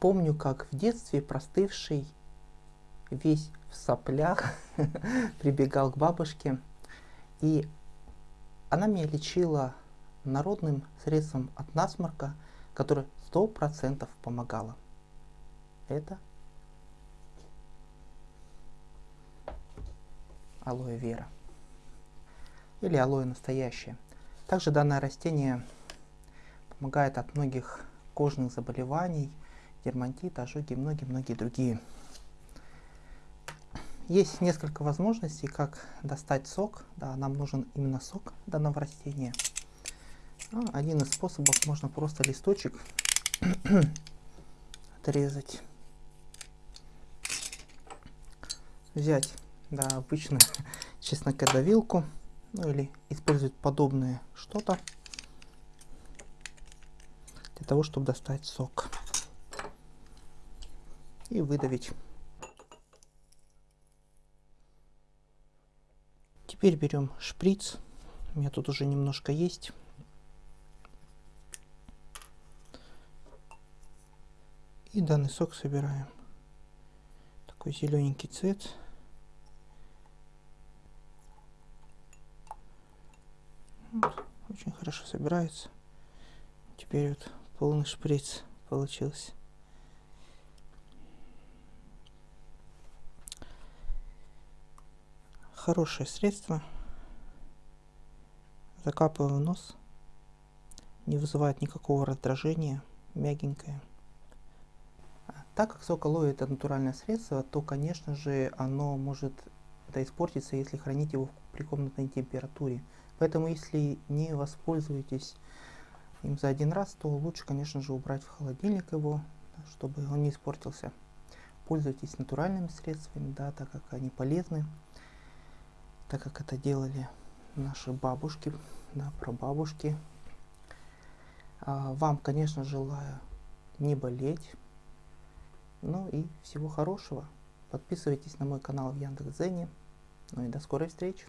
помню, как в детстве простывший, весь в соплях, прибегал к бабушке, и она меня лечила народным средством от насморка, которое сто процентов помогало. Это алоэ вера или алоэ настоящее. Также данное растение помогает от многих кожных заболеваний, дерматит, ожоги и многие-многие другие. Есть несколько возможностей, как достать сок. Да, нам нужен именно сок данного растения. Ну, один из способов можно просто листочек отрезать. Взять да, обычную чеснокодавилку, ну или использовать подобное что-то для того, чтобы достать сок и выдавить. Теперь берем шприц. У меня тут уже немножко есть. И данный сок собираем. Такой зелененький цвет. Вот, очень хорошо собирается. Теперь вот полный шприц получился. Хорошее средство. Закапываем в нос. Не вызывает никакого раздражения. Мягенькое. Так как сок алоэ это натуральное средство, то, конечно же, оно может это испортиться, если хранить его при комнатной температуре. Поэтому, если не воспользуетесь им за один раз, то лучше, конечно же, убрать в холодильник его, чтобы он не испортился. Пользуйтесь натуральными средствами, да, так как они полезны, так как это делали наши бабушки, да, прабабушки. А вам, конечно, желаю не болеть, ну и всего хорошего. Подписывайтесь на мой канал в Яндекс.Зене. Ну и до скорой встречи.